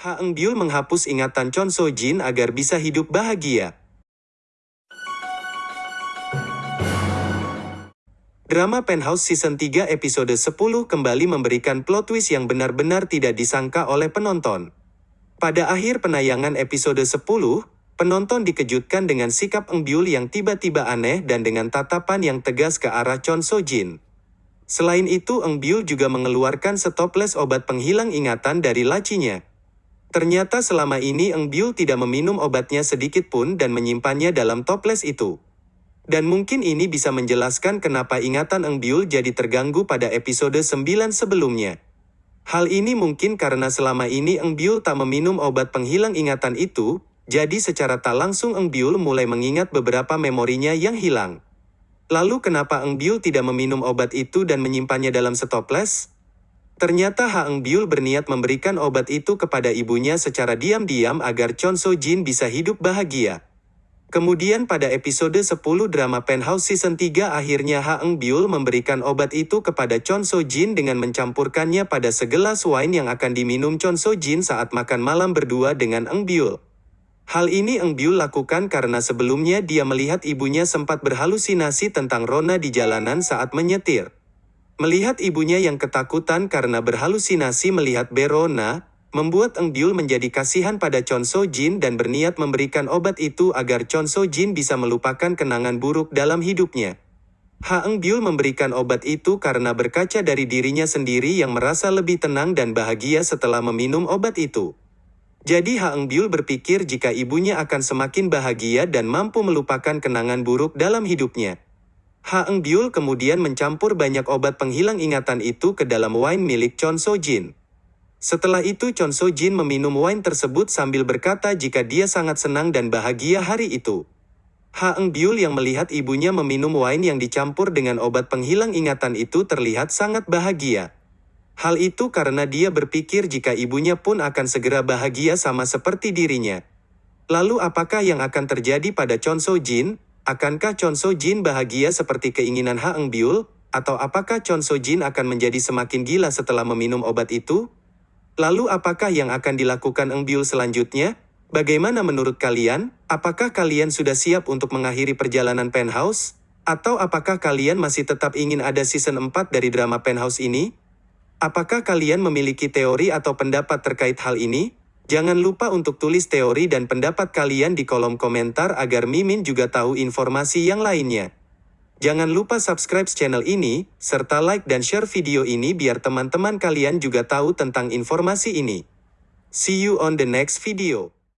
Ha Eng Byul menghapus ingatan Chon So Jin agar bisa hidup bahagia. Drama Penthouse Season 3 episode 10 kembali memberikan plot twist yang benar-benar tidak disangka oleh penonton. Pada akhir penayangan episode 10, penonton dikejutkan dengan sikap Eng Byul yang tiba-tiba aneh dan dengan tatapan yang tegas ke arah Chon So Jin. Selain itu Eng Byul juga mengeluarkan stoples obat penghilang ingatan dari lacinya. Ternyata selama ini Eng Byul tidak meminum obatnya sedikit pun dan menyimpannya dalam toples itu. Dan mungkin ini bisa menjelaskan kenapa ingatan Eng Byul jadi terganggu pada episode 9 sebelumnya. Hal ini mungkin karena selama ini Eng Byul tak meminum obat penghilang ingatan itu, jadi secara tak langsung Eng Byul mulai mengingat beberapa memorinya yang hilang. Lalu kenapa Eng Byul tidak meminum obat itu dan menyimpannya dalam stoples? Ternyata Ha Eng Byul berniat memberikan obat itu kepada ibunya secara diam-diam agar Chon So Jin bisa hidup bahagia. Kemudian pada episode 10 drama Penthouse Season 3 akhirnya Ha Eng Byul memberikan obat itu kepada Chon So Jin dengan mencampurkannya pada segelas wine yang akan diminum Chon So Jin saat makan malam berdua dengan Eng Byul. Hal ini Eng Byul lakukan karena sebelumnya dia melihat ibunya sempat berhalusinasi tentang Rona di jalanan saat menyetir. Melihat ibunya yang ketakutan karena berhalusinasi melihat Berona, membuat Eng Byul menjadi kasihan pada Chon So Jin dan berniat memberikan obat itu agar Chon So Jin bisa melupakan kenangan buruk dalam hidupnya. Ha Eng Byul memberikan obat itu karena berkaca dari dirinya sendiri yang merasa lebih tenang dan bahagia setelah meminum obat itu. Jadi Ha Eng Byul berpikir jika ibunya akan semakin bahagia dan mampu melupakan kenangan buruk dalam hidupnya. Ha Eng Byul kemudian mencampur banyak obat penghilang ingatan itu ke dalam wine milik Chon So Jin. Setelah itu Chon So Jin meminum wine tersebut sambil berkata jika dia sangat senang dan bahagia hari itu. Ha Eng Byul yang melihat ibunya meminum wine yang dicampur dengan obat penghilang ingatan itu terlihat sangat bahagia. Hal itu karena dia berpikir jika ibunya pun akan segera bahagia sama seperti dirinya. Lalu apakah yang akan terjadi pada Chon So Jin? Akankah Chon So Jin bahagia seperti keinginan Ha Eng Byul? Atau apakah Chon So Jin akan menjadi semakin gila setelah meminum obat itu? Lalu apakah yang akan dilakukan Eng Byul selanjutnya? Bagaimana menurut kalian? Apakah kalian sudah siap untuk mengakhiri perjalanan Penthouse? Atau apakah kalian masih tetap ingin ada season 4 dari drama Penthouse ini? Apakah kalian memiliki teori atau pendapat terkait hal ini? Jangan lupa untuk tulis teori dan pendapat kalian di kolom komentar agar Mimin juga tahu informasi yang lainnya. Jangan lupa subscribe channel ini, serta like dan share video ini biar teman-teman kalian juga tahu tentang informasi ini. See you on the next video.